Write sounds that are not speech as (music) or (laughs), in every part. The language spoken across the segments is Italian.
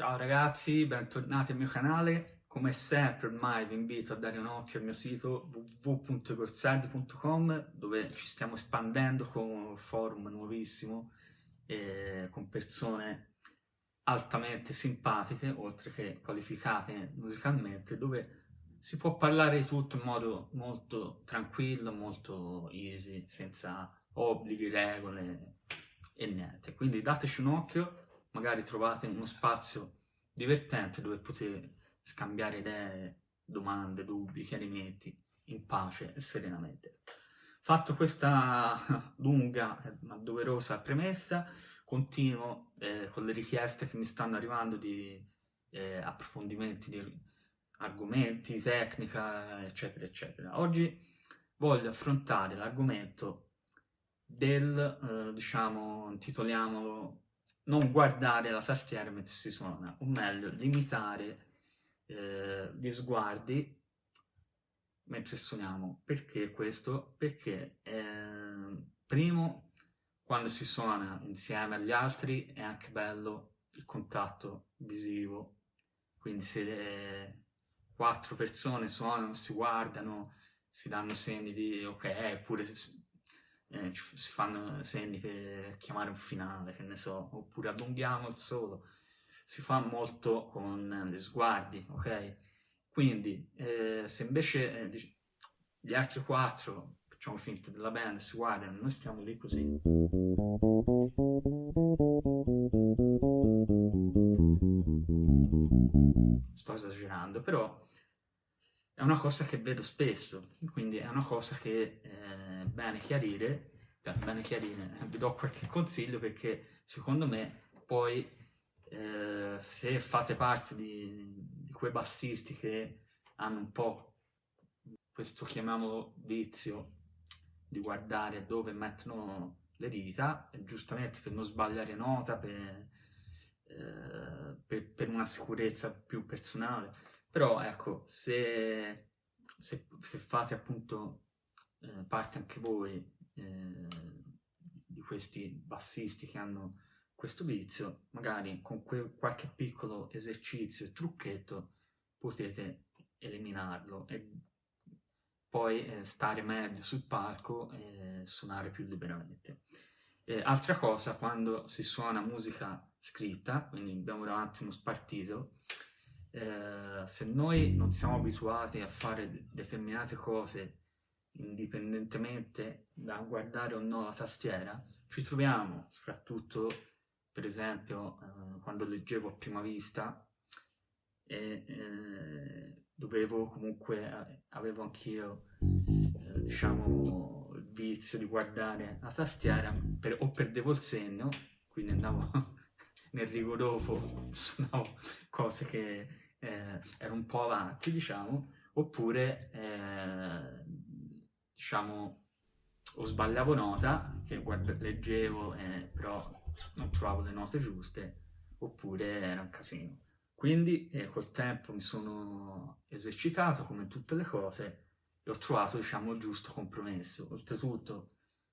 Ciao ragazzi, bentornati al mio canale. Come sempre ormai vi invito a dare un occhio al mio sito www.corsardi.com dove ci stiamo espandendo con un forum nuovissimo eh, con persone altamente simpatiche oltre che qualificate musicalmente dove si può parlare di tutto in modo molto tranquillo, molto easy, senza obblighi, regole e niente. Quindi dateci un occhio magari trovate uno spazio divertente dove potete scambiare idee, domande, dubbi, chiarimenti in pace e serenamente. Fatto questa (laughs) lunga ma doverosa premessa, continuo eh, con le richieste che mi stanno arrivando di eh, approfondimenti di argomenti, tecnica, eccetera, eccetera. Oggi voglio affrontare l'argomento del, eh, diciamo, intitoliamolo non guardare la tastiera mentre si suona, o meglio, limitare eh, gli sguardi mentre suoniamo. Perché questo? Perché, eh, primo, quando si suona insieme agli altri è anche bello il contatto visivo, quindi se le quattro persone suonano, si guardano, si danno segni di ok, pure se eh, si fanno segni per chiamare un finale, che ne so, oppure allunghiamo il solo, si fa molto con gli sguardi, ok? Quindi eh, se invece eh, gli altri quattro facciamo finta della band, si guardano, noi stiamo lì così. Sto esagerando, però è una cosa che vedo spesso, quindi è una cosa che è bene chiarire, bene chiarire, vi do qualche consiglio perché secondo me poi eh, se fate parte di, di, quei bassisti che hanno un po' questo chiamiamolo vizio di guardare dove mettono le dita, giustamente per non sbagliare nota, per, eh, per, per una sicurezza più personale, però ecco, se, se, se fate appunto eh, parte anche voi eh, di questi bassisti che hanno questo vizio, magari con qualche piccolo esercizio e trucchetto potete eliminarlo e poi eh, stare meglio sul palco e suonare più liberamente. Eh, altra cosa, quando si suona musica scritta, quindi abbiamo davanti uno spartito, eh, se noi non siamo abituati a fare determinate cose indipendentemente da guardare o no la tastiera, ci troviamo, soprattutto per esempio eh, quando leggevo a prima vista, e eh, dovevo comunque, eh, avevo anch'io, eh, diciamo, il vizio di guardare la tastiera, per, o perdevo il segno, quindi andavo nel rigo dopo, suonavo (laughs) cose che eh, ero un po' avanti, diciamo, oppure, eh, diciamo, o sbagliavo nota, che leggevo, eh, però non trovavo le note giuste, oppure era un casino. Quindi eh, col tempo mi sono esercitato, come tutte le cose, e ho trovato, diciamo, il giusto compromesso. Oltretutto,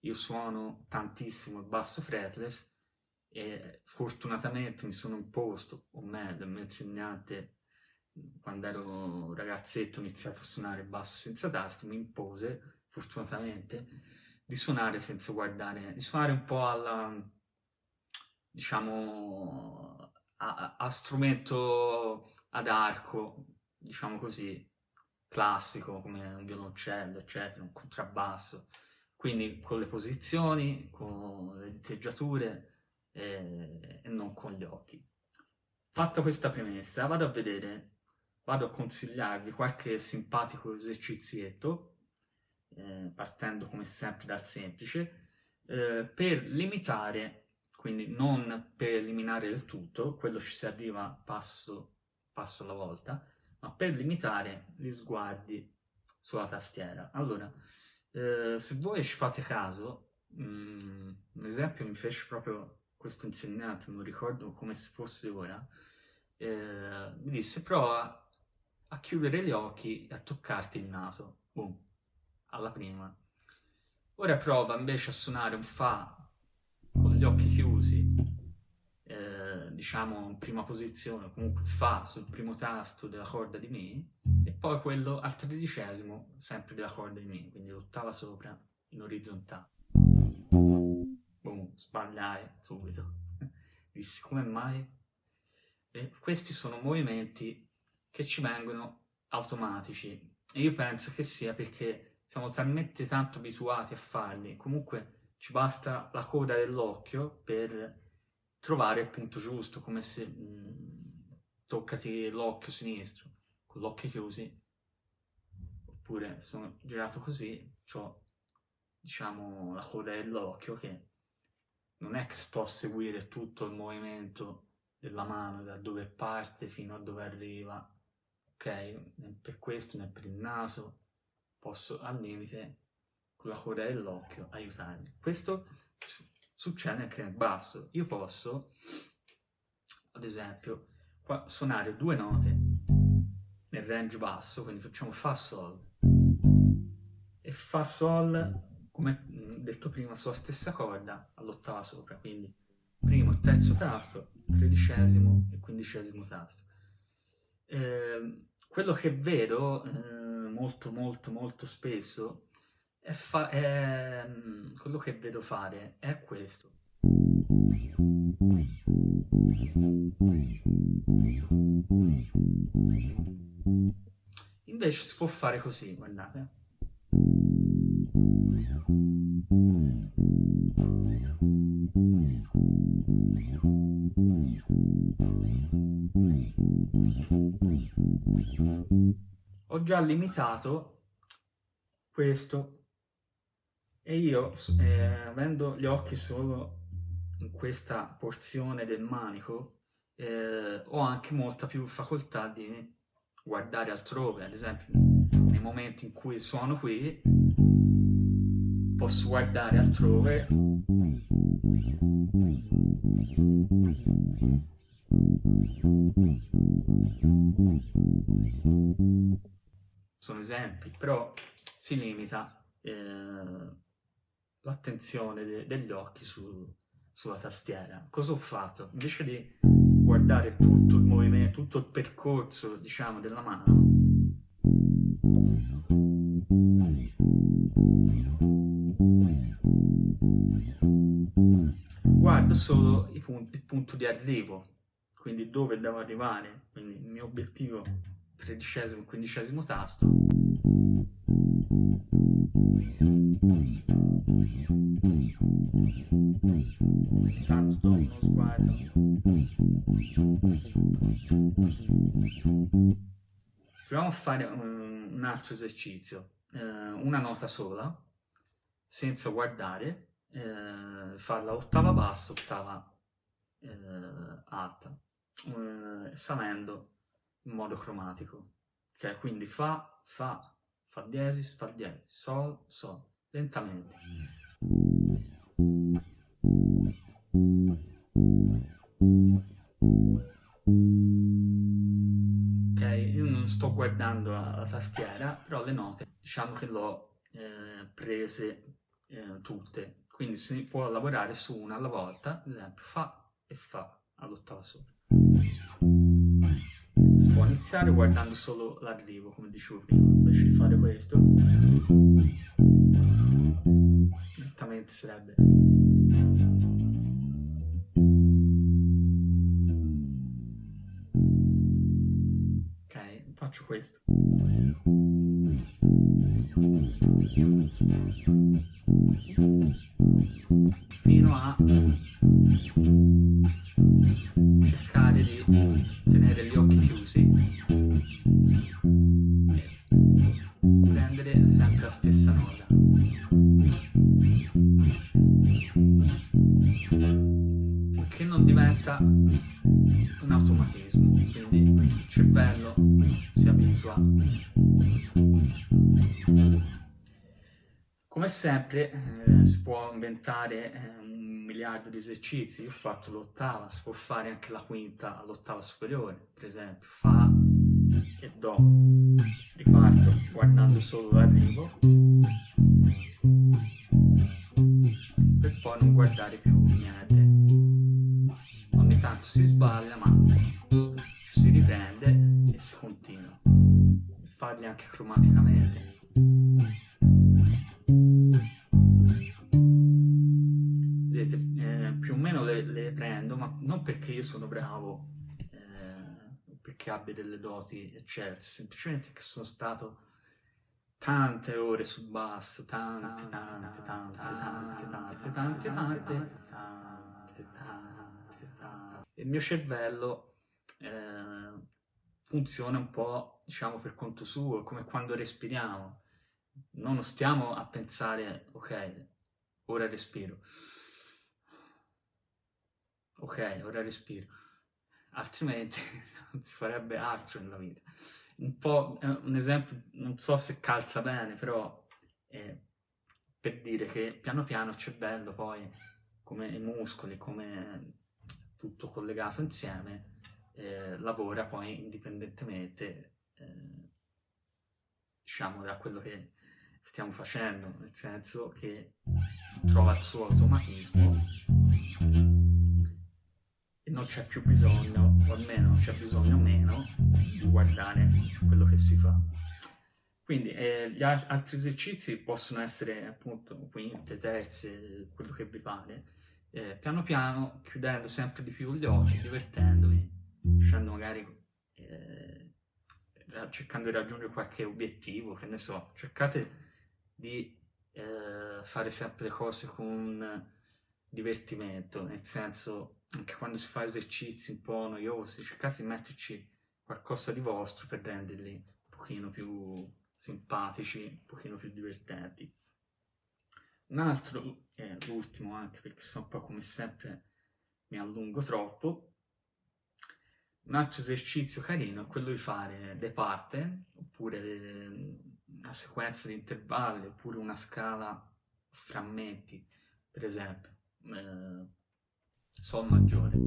io suono tantissimo il basso fretless, e fortunatamente mi sono imposto, o meglio, il mio insegnante quando ero ragazzetto ho iniziato a suonare basso senza tasti, mi impose, fortunatamente, di suonare senza guardare, di suonare un po' alla, diciamo, a, a strumento ad arco, diciamo così, classico, come un violoncello, eccetera, un contrabbasso. Quindi con le posizioni, con le diteggiature e, e non con gli occhi. Fatta questa premessa, vado a vedere vado a consigliarvi qualche simpatico esercizietto, eh, partendo come sempre dal semplice, eh, per limitare, quindi non per eliminare il tutto, quello ci si arriva passo, passo alla volta, ma per limitare gli sguardi sulla tastiera. Allora, eh, se voi ci fate caso, mh, mm, un esempio mi fece proprio questo insegnante, non ricordo come se fosse ora, eh, mi disse prova a chiudere gli occhi e a toccarti il naso. Boom. Alla prima. Ora prova invece a suonare un Fa con gli occhi chiusi, eh, diciamo in prima posizione, comunque Fa sul primo tasto della corda di Mi, e poi quello al tredicesimo sempre della corda di Mi, quindi l'ottava sopra in orizzontale. Sbagliai subito. Dissi come mai? E questi sono movimenti che ci vengono automatici e io penso che sia perché siamo talmente tanto abituati a farli, comunque ci basta la coda dell'occhio per trovare il punto giusto, come se mh, mm, toccati l'occhio sinistro, con l'occhio chiusi, oppure sono girato così, ho diciamo la coda dell'occhio che non è che sto a seguire tutto il movimento della mano da dove parte fino a dove arriva, ok? Né per questo né per il naso, posso al limite con la coda dell'occhio aiutarmi. Questo succede anche nel basso. Io posso, ad esempio, qua suonare due note nel range basso, quindi facciamo Fa Sol e Fa Sol, come detto prima, sulla stessa corda all'ottava sopra, quindi primo terzo tasto, tredicesimo e quindicesimo tasto. Eh, quello che vedo eh, molto molto molto spesso è, è quello che vedo fare è questo. Invece si può fare così, guardate. Ho già limitato questo. E io, eh, avendo gli occhi solo in questa porzione del manico, eh, ho anche molta più facoltà di guardare altrove, ad esempio nei momenti in cui suono qui posso guardare altrove sono esempi, però si limita eh, l'attenzione de degli occhi su sulla tastiera. Cosa ho fatto? Invece di guardare tutto il movimento, tutto il percorso, diciamo, della mano, guardo solo il punto di arrivo, quindi dove devo arrivare, quindi il mio obiettivo tredicesimo, quindicesimo tasto. Intanto do uno sguardo. Proviamo a fare un, un altro esercizio, eh, una nota sola, senza guardare, eh, farla ottava bassa, ottava eh, alta, eh, salendo in modo cromatico. Ok, quindi fa, fa, fa diesis, fa diesis, sol, sol, lentamente. Ok, sto guardando la tastiera, però le note diciamo che l'ho eh, prese eh, tutte, quindi si può lavorare su una alla volta, ad esempio fa e fa all'ottava sopra. Si può iniziare guardando solo l'arrivo, come dicevo prima, invece di fare questo, lentamente sarebbe... faccio questo. Fino a cercare di tenere gli occhi chiusi quindi il cervello si abitua. Come sempre eh, si può inventare eh, miliardo di esercizi, io ho fatto l'ottava, si può fare anche la quinta all'ottava superiore, per esempio, Fa e Do. Riparto guardando solo l'arrivo, per poi non guardare più niente. Ogni tanto si sbaglia, ma si riprende e si continua. E farli anche cromaticamente. Vedete, eh, più o meno le, le, prendo, ma non perché io sono bravo, eh, perché abbia delle doti eccelse, semplicemente che sono stato tante ore sul basso, tante, tante, tante, tante, tante, tante, tante, tante, Il mio cervello eh, funziona un po', diciamo, per conto suo, come quando respiriamo. Non stiamo a pensare, ok, ora respiro. Ok, ora respiro. Altrimenti (laughs) non si farebbe altro nella vita un po' un esempio, non so se calza bene, però è per dire che piano piano il cervello poi, come i muscoli, come tutto collegato insieme, eh, lavora poi indipendentemente, eh, diciamo, da quello che stiamo facendo, nel senso che trova il suo automatismo e non c'è più bisogno, o almeno c'è bisogno meno, di guardare quello che si fa. Quindi eh, gli altri esercizi possono essere appunto quinte, terze, quello che vi pare, eh, piano piano chiudendo sempre di più gli occhi, divertendovi, uscendo magari eh, cercando di raggiungere qualche obiettivo, che ne so, cercate di eh, fare sempre le cose con divertimento, nel senso anche quando si fa esercizi un po' noiosi, cercate di metterci qualcosa di vostro per renderli un pochino più simpatici, un pochino più divertenti. Un altro, eh, l'ultimo anche perché sono un po' come sempre mi allungo troppo, un altro esercizio carino è quello di fare dei parte, oppure una sequenza di intervalli, oppure una scala frammenti, per esempio. Eh, Sol maggiore.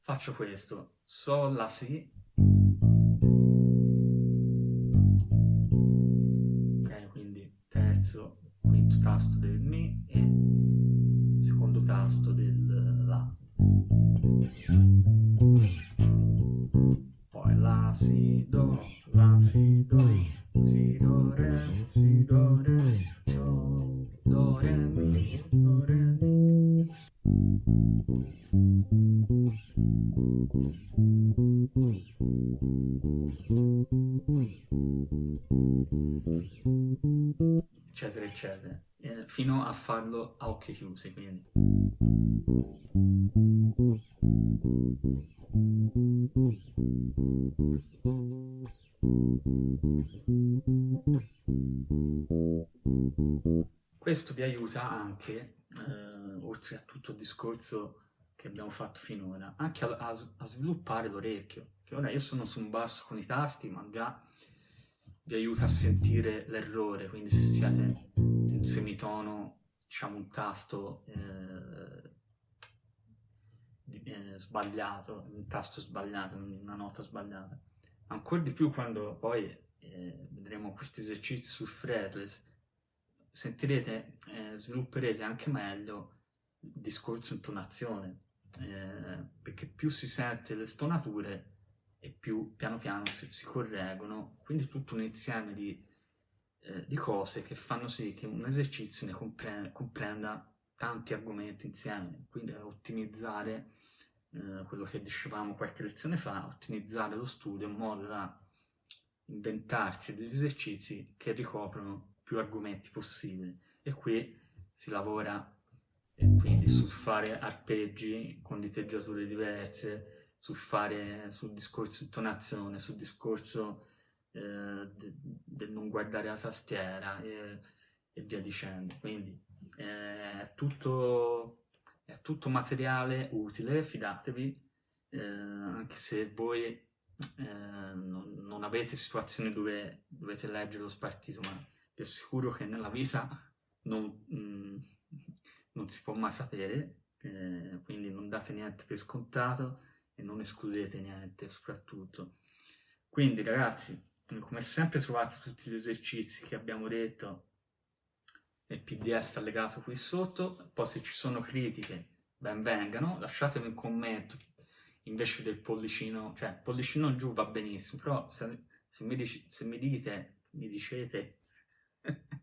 Faccio questo. Sol, La, Si. Tasto del Mi e secondo tasto del La. Poi La, Si, Do, La, Si, Do. Si, do, re, si, do, re, do, do, re, mi, do, re, mi. Eccetera. Eh, fino a farlo a occhi chiusi, quindi. Questo vi aiuta anche, eh, oltre a tutto il discorso che abbiamo fatto finora, anche a, a, a sviluppare l'orecchio, che ora io sono su un basso con i tasti, ma già vi aiuta a sentire l'errore, quindi se siete semitono, diciamo un tasto eh, eh, sbagliato, un tasto sbagliato, una nota sbagliata. Ancora di più quando poi eh, vedremo questi esercizi sul fretless, sentirete, eh, svilupperete anche meglio il discorso intonazione, eh, perché più si sente le stonature e più piano piano si, si correggono, quindi tutto un insieme di, eh, di, cose che fanno sì che un esercizio ne compre comprenda tanti argomenti insieme, quindi ottimizzare eh, quello che dicevamo qualche lezione fa, ottimizzare lo studio in modo da inventarsi degli esercizi che ricoprono più argomenti possibili. E qui si lavora eh, quindi su fare arpeggi con diteggiature diverse, su fare sul discorso intonazione, sul discorso eh, del de non guardare la tastiera e, e via dicendo. Quindi eh, è tutto, è tutto materiale utile, fidatevi, eh, anche se voi eh, non, non, avete situazioni dove dovete leggere lo spartito, ma vi assicuro che nella vita non, mh, mm, non si può mai sapere, eh, quindi non date niente per scontato e non escludete niente soprattutto. Quindi ragazzi, come sempre trovate tutti gli esercizi che abbiamo detto nel pdf allegato qui sotto, poi se ci sono critiche ben vengano, lasciatemi un commento. Invece del pollicino, cioè pollicino giù va benissimo, però se, se, mi, dici, se mi dite, mi dicete, (laughs)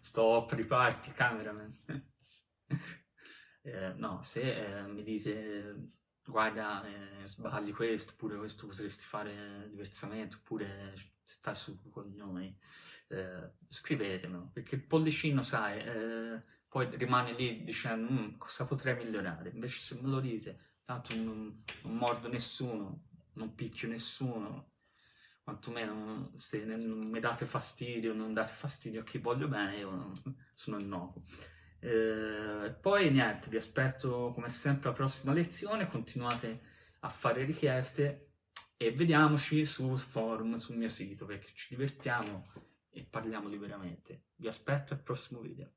stop, riparti, cameraman, (laughs) eh, no, se eh, mi dite guarda eh, sbagli questo, oppure questo potresti fare diversamente, oppure stai su coglioni, eh, scrivetemelo, perché il pollicino, sai, eh, poi rimane lì dicendo mm, cosa potrei migliorare, invece se me lo dite, tanto non, non mordo nessuno, non picchio nessuno, quantomeno se non mi date fastidio, non date fastidio a chi voglio bene, io sono innocuo. Eh, poi niente, vi aspetto come sempre alla prossima lezione, continuate a fare richieste e vediamoci sul forum, sul mio sito, perché ci divertiamo e parliamo liberamente. Vi aspetto al prossimo video.